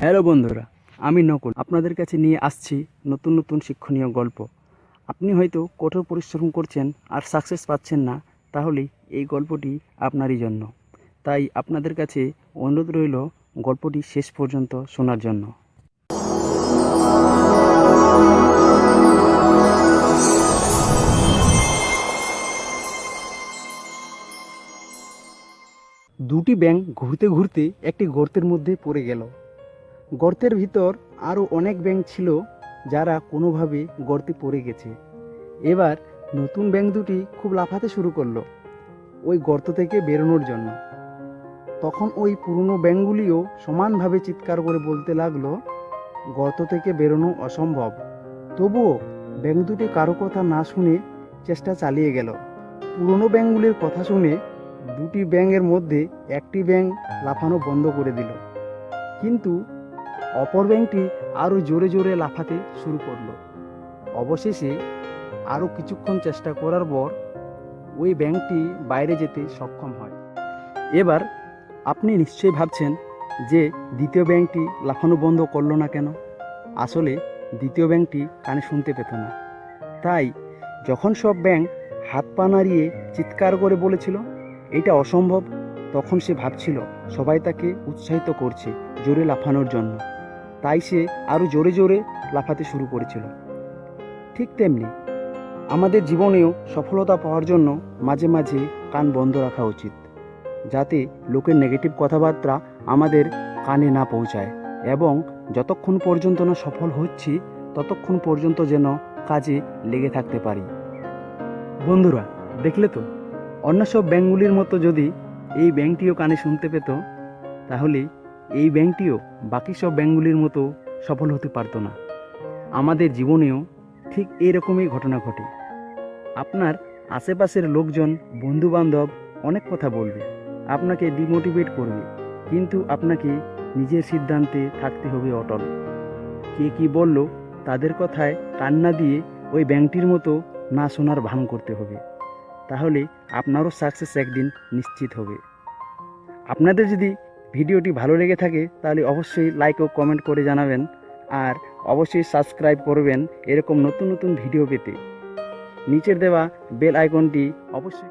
Hello বন্ধুরা, আমি নকুল। আপনাদের কাছে নিয়ে আসছি নতুন নতুন শিক্ষণীয় গল্প। আপনি হয়তো কঠোর পরিশ্রম করছেন আর সাকসেস পাচ্ছেন না তাহলে এই গল্পটি আপনারই জন্য। তাই আপনাদের কাছে অনুরোধ রইল গল্পটি শেষ পর্যন্ত শোনার জন্য। দুটি ব্যাঙ ঘুরতে ঘুরতে একটি গর্তের মধ্যে পড়ে গেল। গর্তের ভিতর আরও অনেক ব্যাংক ছিল যারা কোনোভাবে গর্তে পড়ে গেছে। এবার নতুন ব্যাংক দুটি খুব লাফাতে শুরু করল ওই গর্ত থেকে বেরোনোর জন্য। তখন ওই পুরনো ব্যাঙগুলিও সমানভাবে চিৎকার করে বলতে লাগল, গর্ত থেকে বেরোনো অসম্ভব। তবুও ব্যাঙ দুটি কারও কথা না শুনে চেষ্টা চালিয়ে গেল। পুরনো ব্যাঙগুলির কথা শুনে দুটি ব্যাঙের মধ্যে একটি ব্যাঙ লাফানো বন্ধ করে দিল। কিন্তু অপর ব্যাঙটি আরও জোরে জোরে লাফাতে শুরু করল। অবশেষে আরও কিছুক্ষণ চেষ্টা করার পর ওই ব্যাংকটি বাইরে যেতে সক্ষম হয়। এবার আপনি নিশ্চয়ই ভাবছেন যে দ্বিতীয় ব্যাংকটি লাফানো বন্ধ করল না কেন? আসলে দ্বিতীয় ব্যাংকটি কানে শুনতে পেত না। তাই যখন সব ব্যাংক হাত পা নাড়িয়ে চিৎকার করে বলেছিল, এটা অসম্ভব তখন সে ভাবছিল, সবাই তাকে উৎসাহিত করছে জোরে লাফানোর জন্য। তাই সে আরও জোরে জোরে লাফাতে শুরু করেছিল। ঠিক তেমনি আমাদের জীবনেও সফলতা পাওয়ার জন্য মাঝে মাঝে কান বন্ধ রাখা উচিত, যাতে লোকের নেগেটিভ কথাবার্তা আমাদের কানে না পৌঁছায় এবং যতক্ষণ পর্যন্ত না সফল হচ্ছি, ততক্ষণ পর্যন্ত যেন কাজে লেগে থাকতে পারি। বন্ধুরা, দেখলে তো? অন্য সব ব্যাংকগুলির মতো যদি এই ব্যাংকটিও কানে শুনতে পেত, তাহলে এই ব্যাংকটিও বাকি সব ব্যাংকগুলির মতো সফল হতে পারতো না। আমাদের জীবনেও ঠিক এরকমই ঘটনা ঘটে। আপনার আশেপাশের লোকজন, বন্ধুবান্ধব অনেক কথা বলবে, আপনাকে ডিমোটিভেট করবে, কিন্তু আপনাকে নিজের সিদ্ধান্তে থাকতে হবে অটল। কে কি বলল তাদের কথায় কান্না দিয়ে ওই ব্যাংকটির মতো না শোনার ভান করতে হবে। তাহলে আপনারও সাকসেস একদিন নিশ্চিত হবে। আপনাদের যদি ভিডিওটি ভালো লেগে থাকে, তাহলে অবশ্যই লাইক ও কমেন্ট করে জানাবেন। আর অবশ্যই সাবস্ক্রাইব করবেন এরকম নতুন নতুন ভিডিও পেতে। নিচের দেওয়া বেল আইকনটি অবশ্যই